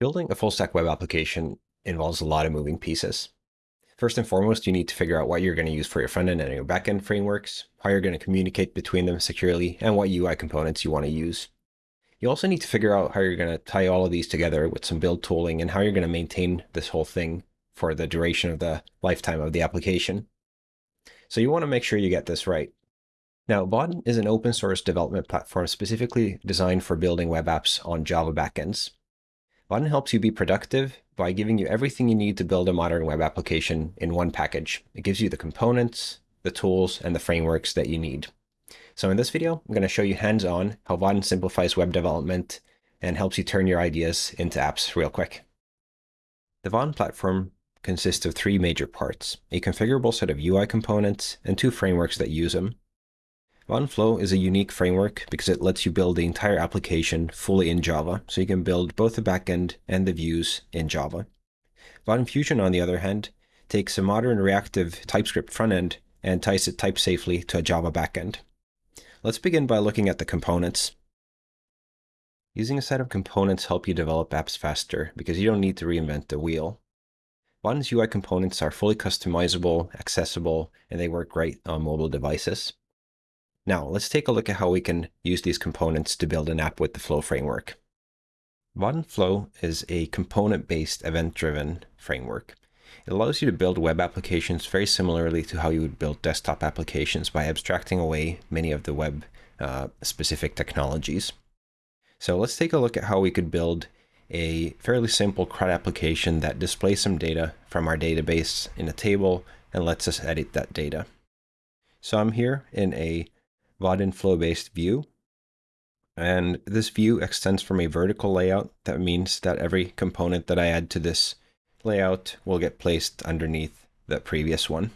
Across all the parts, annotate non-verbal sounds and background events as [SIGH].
Building a full stack web application involves a lot of moving pieces. First and foremost, you need to figure out what you're going to use for your front end and your back end frameworks, how you're going to communicate between them securely, and what UI components you want to use. You also need to figure out how you're going to tie all of these together with some build tooling and how you're going to maintain this whole thing for the duration of the lifetime of the application. So you want to make sure you get this right. Now, Vaadin is an open source development platform specifically designed for building web apps on Java backends. Vaadin helps you be productive by giving you everything you need to build a modern web application in one package. It gives you the components, the tools, and the frameworks that you need. So in this video, I'm going to show you hands-on how Vaadin simplifies web development and helps you turn your ideas into apps real quick. The Vaadin platform consists of three major parts, a configurable set of UI components and two frameworks that use them, Flow is a unique framework because it lets you build the entire application fully in Java, so you can build both the backend and the views in Java. Vaadin Fusion, on the other hand, takes a modern reactive TypeScript frontend and ties it type safely to a Java backend. Let's begin by looking at the components. Using a set of components help you develop apps faster because you don't need to reinvent the wheel. Vaadin's UI components are fully customizable, accessible, and they work great on mobile devices. Now, let's take a look at how we can use these components to build an app with the Flow framework. Vaadin Flow is a component-based event-driven framework. It allows you to build web applications very similarly to how you would build desktop applications by abstracting away many of the web uh, specific technologies. So let's take a look at how we could build a fairly simple CRUD application that displays some data from our database in a table and lets us edit that data. So I'm here in a Vaadin flow-based view. And this view extends from a vertical layout. That means that every component that I add to this layout will get placed underneath the previous one.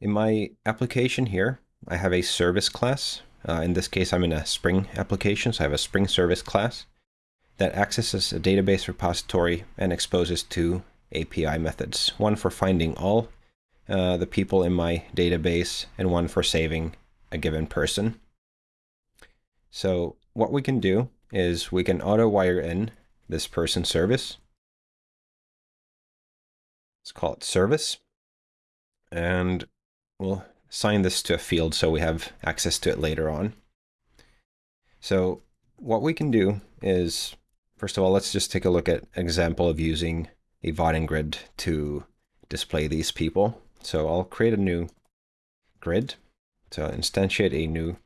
In my application here, I have a service class. Uh, in this case, I'm in a Spring application, so I have a Spring service class that accesses a database repository and exposes two API methods, one for finding all uh, the people in my database and one for saving a given person. So what we can do is we can auto wire in this person service. Let's call it service. And we'll assign this to a field so we have access to it later on. So what we can do is, first of all, let's just take a look at example of using a Vaadin grid to display these people. So I'll create a new grid to instantiate a new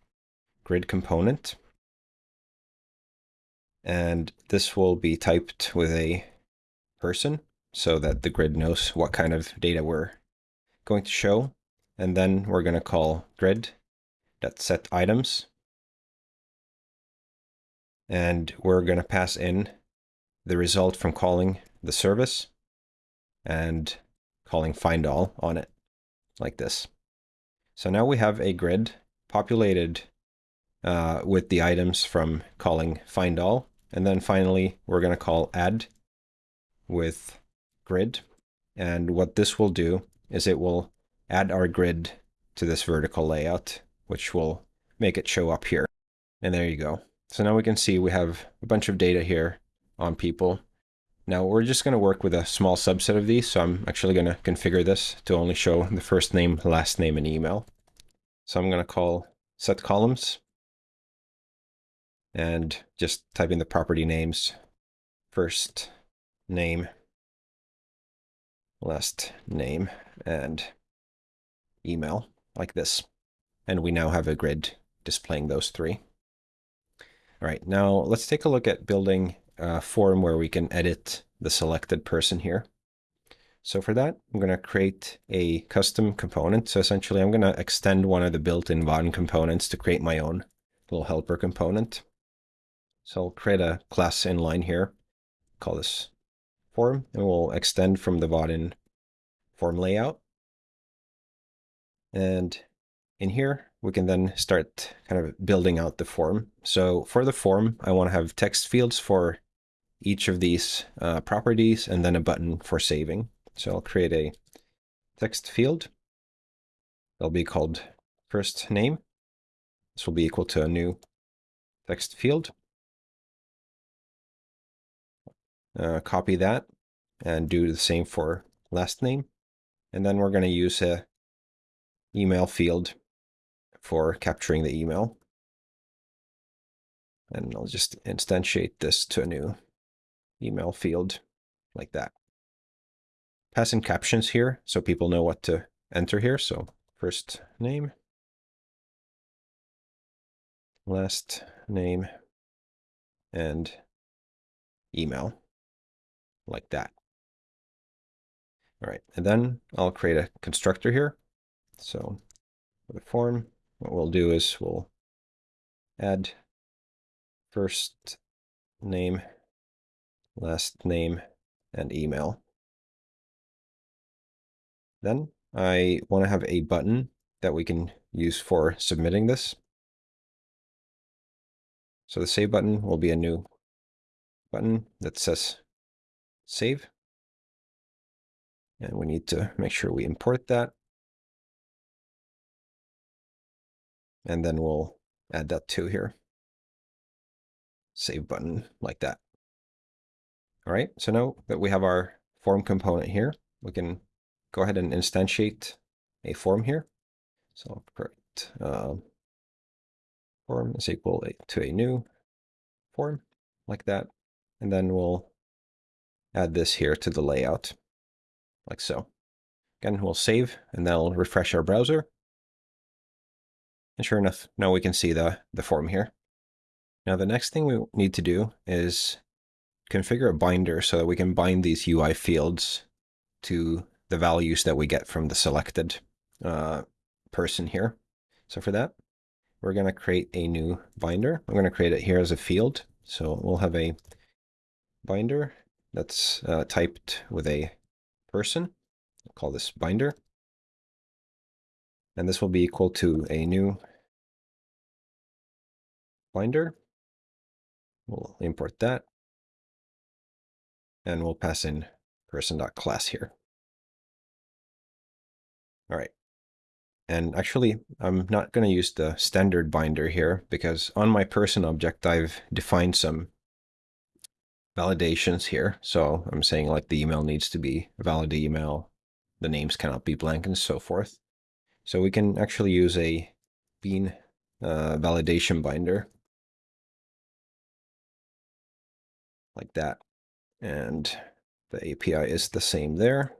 grid component. And this will be typed with a person so that the grid knows what kind of data we're going to show. And then we're going to call grid.set items. And we're going to pass in the result from calling the service and calling find all on it like this. So now we have a grid populated uh, with the items from calling find all. And then finally, we're going to call add with grid. And what this will do is it will add our grid to this vertical layout, which will make it show up here. And there you go. So now we can see we have a bunch of data here on people. Now we're just going to work with a small subset of these, so I'm actually going to configure this to only show the first name, last name, and email. So I'm going to call set columns and just type in the property names, first name, last name, and email like this. And we now have a grid displaying those three. All right, now let's take a look at building a form where we can edit the selected person here. So for that, I'm going to create a custom component. So essentially, I'm going to extend one of the built-in Vaadin components to create my own little helper component. So I'll create a class inline here, call this form, and we'll extend from the Vaadin form layout. And in here, we can then start kind of building out the form. So for the form, I want to have text fields for each of these uh, properties and then a button for saving. So I'll create a text field. It'll be called first name. This will be equal to a new text field. uh, copy that and do the same for last name. And then we're going to use a email field for capturing the email. And I'll just instantiate this to a new email field like that. Pass in captions here so people know what to enter here. So first name, last name, and email like that. All right, and then I'll create a constructor here. So for the form, what we'll do is we'll add first name, last name, and email. Then I want to have a button that we can use for submitting this. So the save button will be a new button that says save. And we need to make sure we import that. And then we'll add that to here. Save button like that. All right, so now that we have our form component here, we can go ahead and instantiate a form here. So I'll put uh, form is equal to a new form like that. And then we'll add this here to the layout like so. Again, we'll save and that'll refresh our browser. And sure enough, now we can see the, the form here. Now the next thing we need to do is configure a binder so that we can bind these UI fields to the values that we get from the selected uh, person here. So for that, we're going to create a new binder. I'm going to create it here as a field. So we'll have a binder that's uh, typed with a person. I'll call this binder. And this will be equal to a new binder. We'll import that. And we'll pass in person.class here. All right. And actually, I'm not going to use the standard binder here because on my person object, I've defined some validations here. So I'm saying like the email needs to be a valid email, the names cannot be blank and so forth. So we can actually use a bean uh, validation binder like that. And the API is the same there.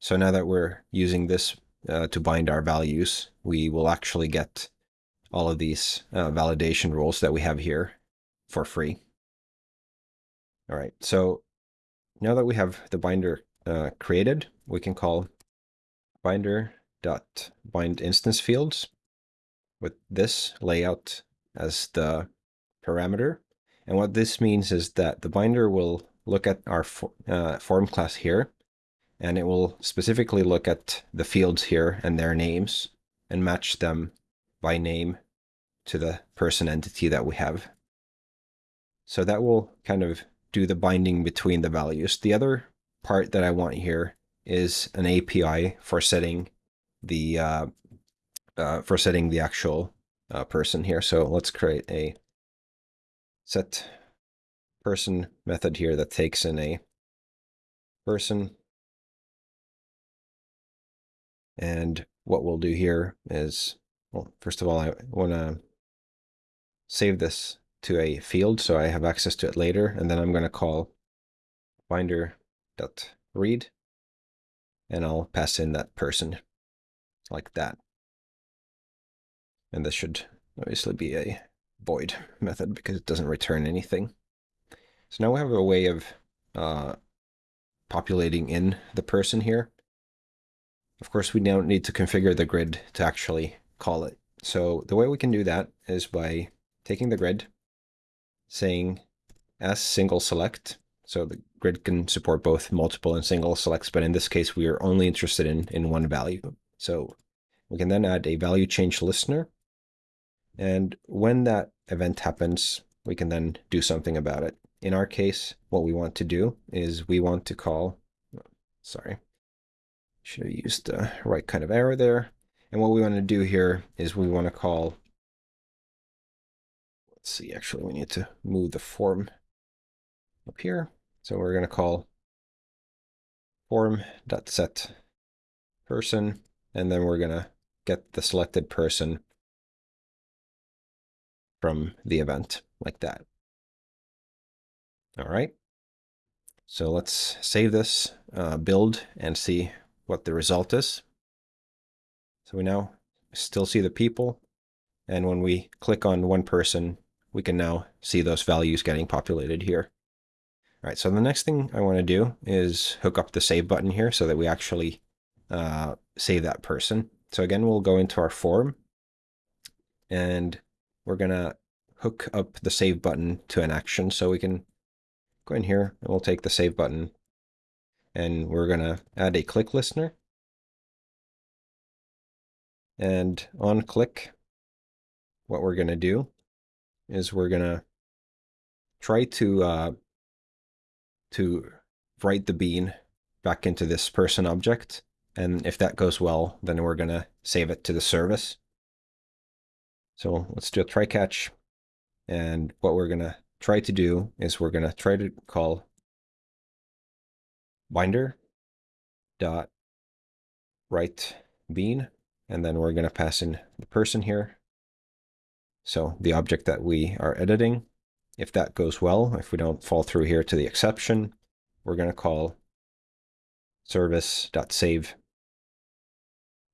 So now that we're using this uh, to bind our values, we will actually get all of these uh, validation rules that we have here for free. All right, so now that we have the binder uh, created, we can call binder dot bind instance fields with this layout as the parameter. And what this means is that the binder will look at our for, uh, form class here and it will specifically look at the fields here and their names and match them by name to the person entity that we have. So that will kind of do the binding between the values. The other part that I want here is an API for setting the uh, uh, for setting the actual uh, person here. So let's create a set person method here that takes in a person and what we'll do here is, well, first of all, I want to save this to a field so I have access to it later. And then I'm going to call binder.read and I'll pass in that person like that. And this should obviously be a void [LAUGHS] method because it doesn't return anything. So now we have a way of uh, populating in the person here. Of course, we don't need to configure the grid to actually call it. So the way we can do that is by taking the grid, saying as single select. So the grid can support both multiple and single selects, but in this case, we are only interested in, in one value. So we can then add a value change listener. And when that event happens, we can then do something about it. In our case, what we want to do is we want to call, sorry, should have used the right kind of arrow there. And what we want to do here is we want to call, let's see, actually we need to move the form up here. So we're going to call form.set person, and then we're going to get the selected person from the event like that. All right. So let's save this uh, build and see what the result is. So we now still see the people. And when we click on one person, we can now see those values getting populated here. All right, so the next thing I want to do is hook up the save button here so that we actually uh, save that person. So again, we'll go into our form and we're going to hook up the save button to an action. So we can go in here and we'll take the save button and we're going to add a click listener. And on click, what we're going to do is we're going to try to uh, to write the bean back into this person object. And if that goes well, then we're going to save it to the service. So let's do a try catch. And what we're going to try to do is we're going to try to call binder dot write bean. And then we're going to pass in the person here. So the object that we are editing. If that goes well, if we don't fall through here to the exception, we're going to call service.save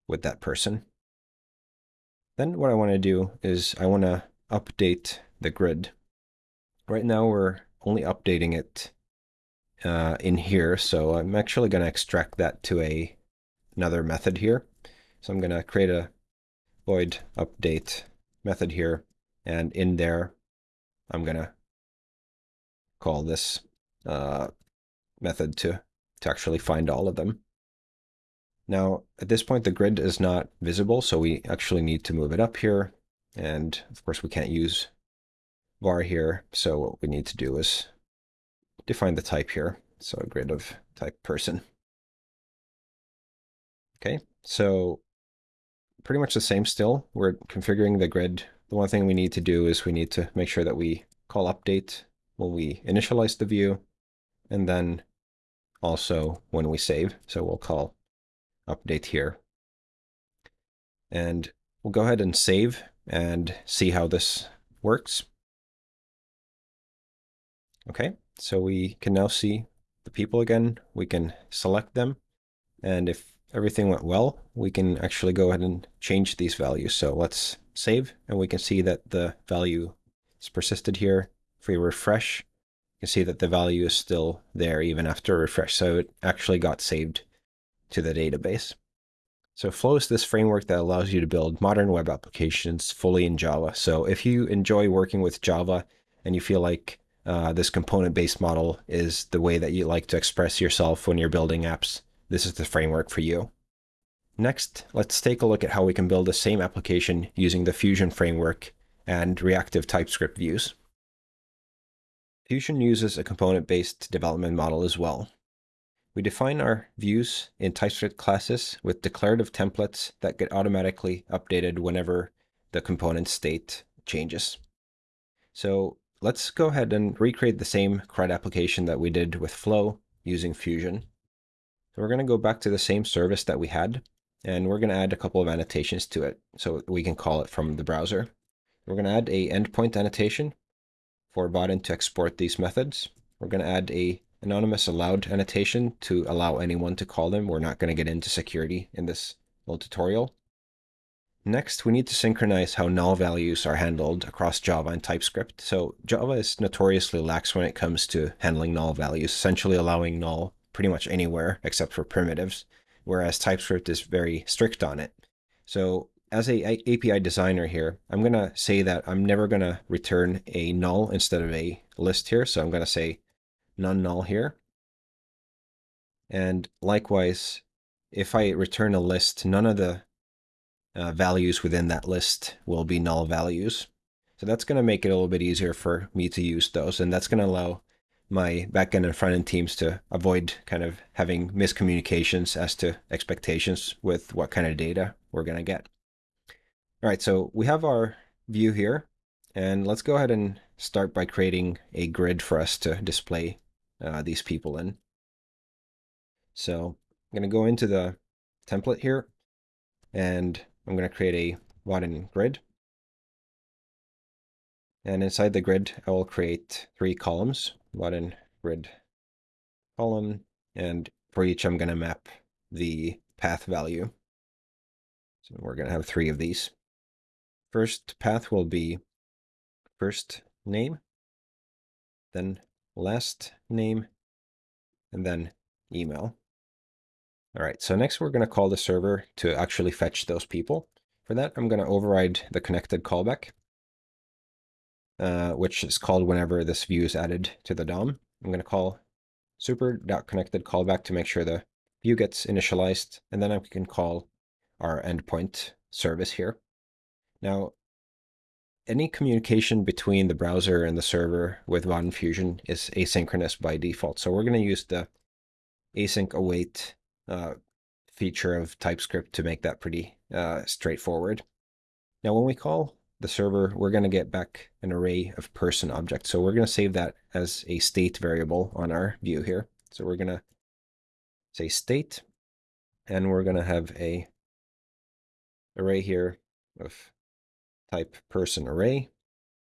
with that person. Then what I want to do is I want to update the grid. Right now we're only updating it uh, in here, so I'm actually going to extract that to a another method here. So I'm going to create a void update method here, and in there I'm going to call this uh, method to, to actually find all of them. Now, at this point, the grid is not visible, so we actually need to move it up here. And of course, we can't use var here. So what we need to do is define the type here. So a grid of type person. Okay, so pretty much the same still. We're configuring the grid. The one thing we need to do is we need to make sure that we call update when we initialize the view, and then also when we save. So we'll call update here. And we'll go ahead and save and see how this works. Okay, so we can now see the people again. We can select them. And if everything went well, we can actually go ahead and change these values. So let's save, and we can see that the value is persisted here. If we refresh, you can see that the value is still there even after refresh. So it actually got saved to the database. So Flow is this framework that allows you to build modern web applications fully in Java. So if you enjoy working with Java and you feel like uh, this component-based model is the way that you like to express yourself when you're building apps, this is the framework for you. Next, let's take a look at how we can build the same application using the Fusion framework and reactive TypeScript views. Fusion uses a component-based development model as well. We define our views in TypeScript classes with declarative templates that get automatically updated whenever the component state changes. So let's go ahead and recreate the same CRUD application that we did with Flow using Fusion. So we're going to go back to the same service that we had, and we're going to add a couple of annotations to it so we can call it from the browser. We're going to add a endpoint annotation for Vaadin to export these methods. We're going to add a anonymous allowed annotation to allow anyone to call them. We're not going to get into security in this little tutorial. Next, we need to synchronize how null values are handled across Java and TypeScript. So Java is notoriously lax when it comes to handling null values, essentially allowing null pretty much anywhere except for primitives, whereas TypeScript is very strict on it. So as a API designer here, I'm going to say that I'm never going to return a null instead of a list here. So I'm going to say none null here. And likewise, if I return a list, none of the uh, values within that list will be null values. So that's going to make it a little bit easier for me to use those. And that's going to allow my backend and front end teams to avoid kind of having miscommunications as to expectations with what kind of data we're going to get. All right, so we have our view here. And let's go ahead and start by creating a grid for us to display uh, these people in. So I'm going to go into the template here, and I'm going to create a Vaadin grid. And inside the grid, I will create three columns, Vaadin grid column, and for each I'm going to map the path value. So we're going to have three of these. First path will be first name, then last name, and then email. All right, so next we're going to call the server to actually fetch those people. For that, I'm going to override the connected callback, uh, which is called whenever this view is added to the DOM. I'm going to call super.connected callback to make sure the view gets initialized, and then I can call our endpoint service here. Now, any communication between the browser and the server with Vaadin Fusion is asynchronous by default. So we're going to use the async await uh, feature of TypeScript to make that pretty uh, straightforward. Now, when we call the server, we're going to get back an array of person objects. So we're going to save that as a state variable on our view here. So we're going to say state, and we're going to have a array here of type person array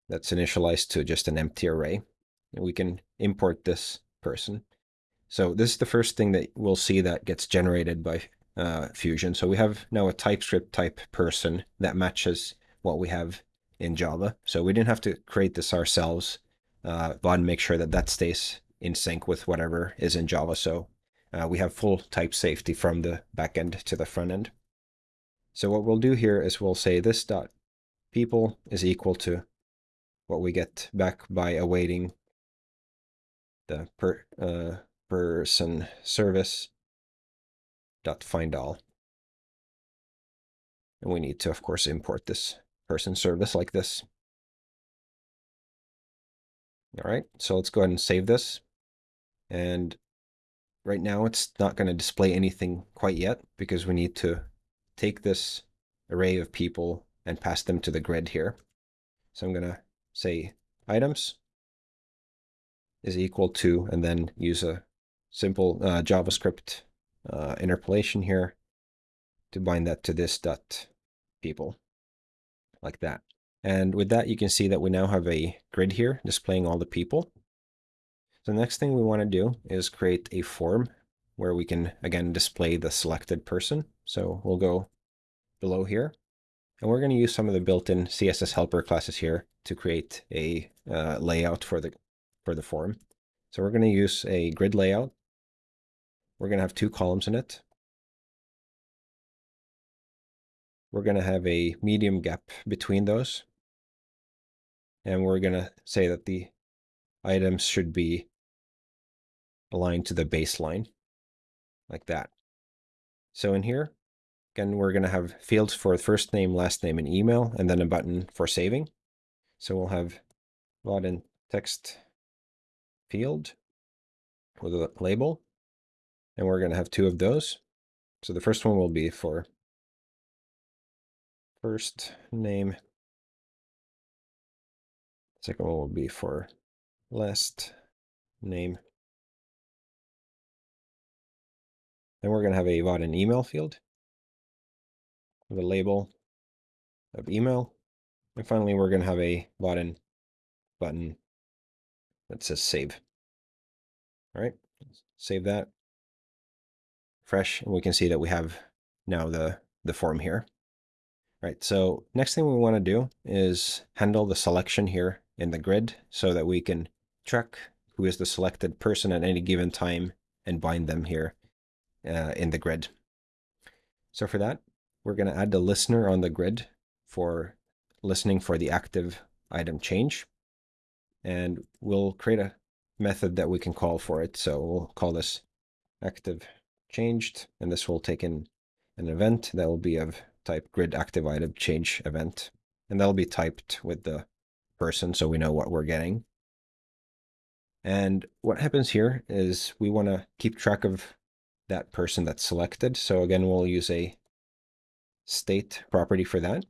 that's initialized to just an empty array. And we can import this person. So this is the first thing that we'll see that gets generated by uh, Fusion. So we have now a TypeScript type person that matches what we have in Java. So we didn't have to create this ourselves, uh, but make sure that that stays in sync with whatever is in Java. So uh, we have full type safety from the backend to the front end. So what we'll do here is we'll say this dot people is equal to what we get back by awaiting the per, uh, person service dot find all. And we need to, of course, import this person service like this. All right, so let's go ahead and save this. And right now it's not going to display anything quite yet because we need to take this array of people and pass them to the grid here. So I'm going to say items is equal to, and then use a simple uh, JavaScript uh, interpolation here to bind that to this dot people like that. And with that, you can see that we now have a grid here displaying all the people. So the next thing we want to do is create a form where we can, again, display the selected person. So we'll go below here. And we're going to use some of the built-in CSS helper classes here to create a uh, layout for the, for the form. So we're going to use a grid layout. We're going to have two columns in it. We're going to have a medium gap between those. And we're going to say that the items should be aligned to the baseline, like that. So in here, again, we're going to have fields for first name, last name, and email, and then a button for saving. So we'll have Vaadin text field with a label, and we're going to have two of those. So the first one will be for first name. Second one will be for last name. Then we're going to have a Vaadin email field a label of email. And finally, we're going to have a button, button that says save. All right, save that. Fresh, and we can see that we have now the, the form here. Right, so next thing we want to do is handle the selection here in the grid so that we can track who is the selected person at any given time and bind them here uh, in the grid. So for that, we're going to add the listener on the grid for listening for the active item change. And we'll create a method that we can call for it. So we'll call this active changed, and this will take in an event that will be of type grid active item change event. And that'll be typed with the person so we know what we're getting. And what happens here is we want to keep track of that person that's selected. So again, we'll use a state property for that.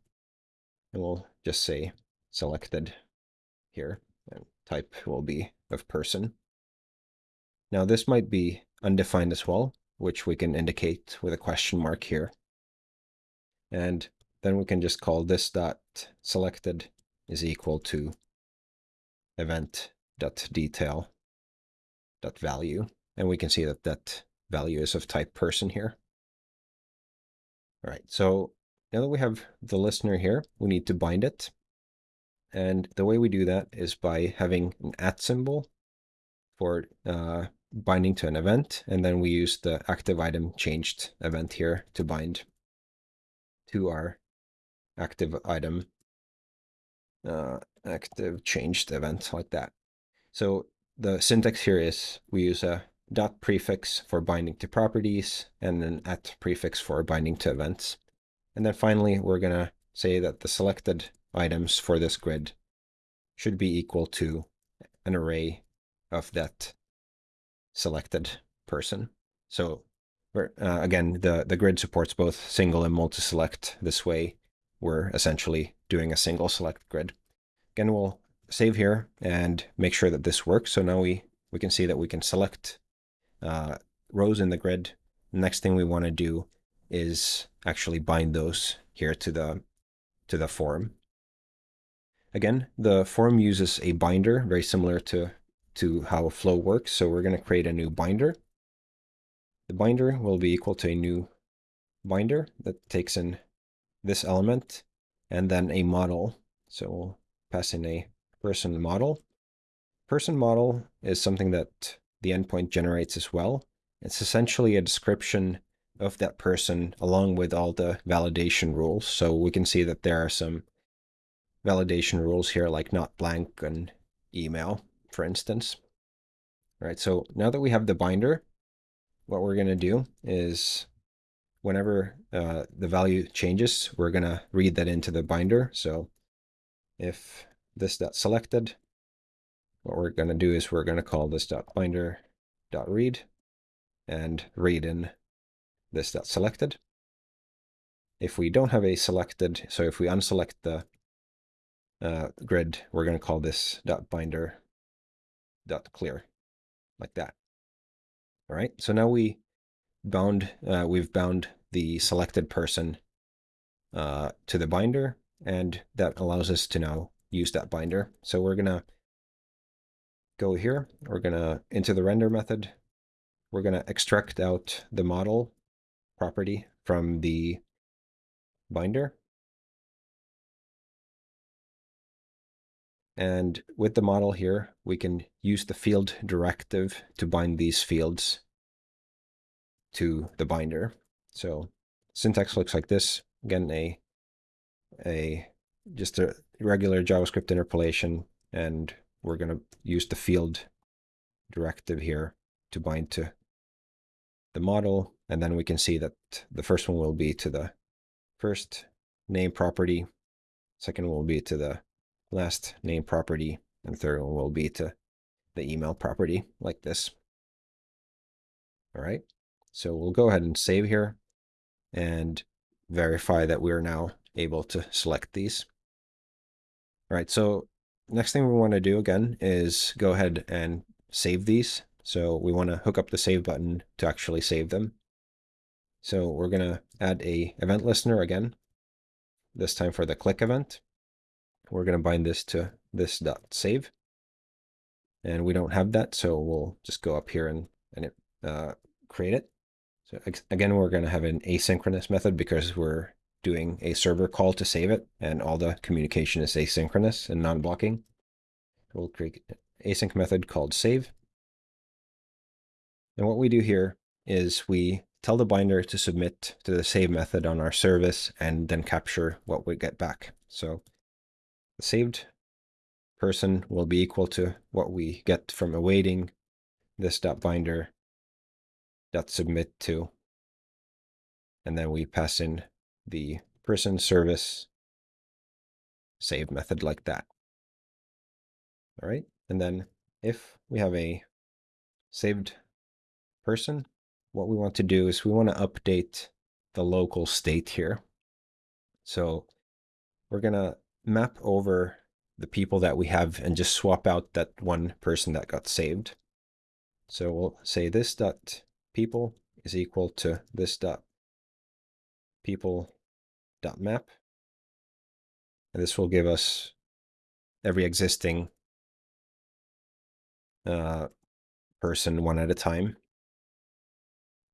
And we'll just say selected here. And type will be of person. Now this might be undefined as well, which we can indicate with a question mark here. And then we can just call this dot selected is equal to event dot detail dot value. And we can see that that value is of type person here. All right, so now that we have the listener here, we need to bind it. And the way we do that is by having an at symbol for uh, binding to an event, and then we use the active item changed event here to bind to our active item uh, active changed event like that. So the syntax here is we use a dot prefix for binding to properties and then at prefix for binding to events. And then finally, we're going to say that the selected items for this grid should be equal to an array of that selected person. So uh, again, the, the grid supports both single and multi-select. This way, we're essentially doing a single select grid. Again, we'll save here and make sure that this works. So now we, we can see that we can select uh, rows in the grid. Next thing we want to do is actually bind those here to the to the form. Again, the form uses a binder, very similar to, to how a flow works. So we're going to create a new binder. The binder will be equal to a new binder that takes in this element and then a model. So we'll pass in a person model. Person model is something that the endpoint generates as well. It's essentially a description of that person along with all the validation rules. So we can see that there are some validation rules here like not blank and email, for instance. All right, so now that we have the binder, what we're going to do is whenever uh, the value changes, we're going to read that into the binder. So if this dot selected, what we're going to do is we're going to call this dot binder dot read and read in this dot selected. If we don't have a selected, so if we unselect the uh, grid, we're going to call this dot binder dot clear like that. All right, so now we bound, uh, we've bound the selected person uh, to the binder, and that allows us to now use that binder. So we're going to go here, we're going to, into the render method, we're going to extract out the model property from the binder. And with the model here, we can use the field directive to bind these fields to the binder. So syntax looks like this. Again, a, a just a regular JavaScript interpolation, and we're going to use the field directive here to bind to the model, and then we can see that the first one will be to the first name property, second will be to the last name property, and third one will be to the email property like this. All right, so we'll go ahead and save here and verify that we're now able to select these. All right, so next thing we want to do again is go ahead and save these. So we want to hook up the save button to actually save them. So we're going to add a event listener again, this time for the click event. We're going to bind this to this dot save. And we don't have that, so we'll just go up here and, and it, uh, create it. So again, we're going to have an asynchronous method because we're doing a server call to save it, and all the communication is asynchronous and non-blocking. We'll create an async method called save. And what we do here is we tell the binder to submit to the save method on our service and then capture what we get back. So the saved person will be equal to what we get from awaiting this dot binder dot submit to. And then we pass in the person service save method like that. All right. And then if we have a saved person, what we want to do is we want to update the local state here. So we're going to map over the people that we have and just swap out that one person that got saved. So we'll say this dot people is equal to this dot people map. And this will give us every existing uh, person one at a time.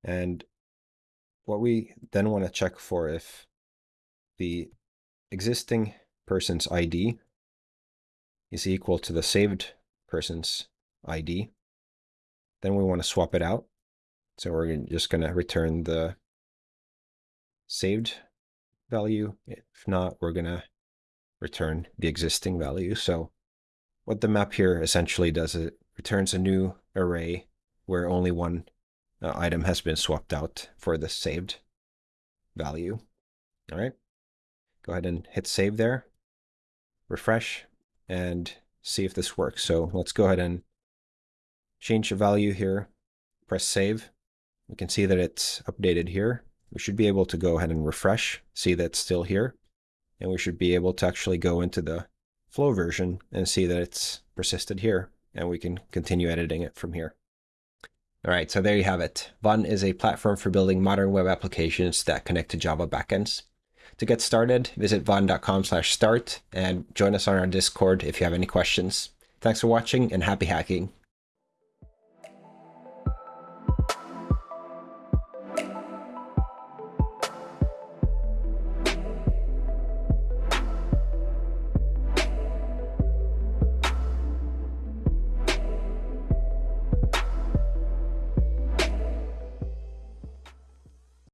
And what we then want to check for if the existing person's ID is equal to the saved person's ID, then we want to swap it out. So we're just going to return the saved value. If not, we're going to return the existing value. So what the map here essentially does it returns a new array where only one uh, item has been swapped out for the saved value. All right, go ahead and hit save there, refresh, and see if this works. So let's go ahead and change the value here, press save. We can see that it's updated here. We should be able to go ahead and refresh, see that it's still here. And we should be able to actually go into the flow version and see that it's persisted here. And we can continue editing it from here. All right, so there you have it. Vaadin is a platform for building modern web applications that connect to Java backends. To get started, visit vaadin.com slash start and join us on our Discord if you have any questions. Thanks for watching and happy hacking.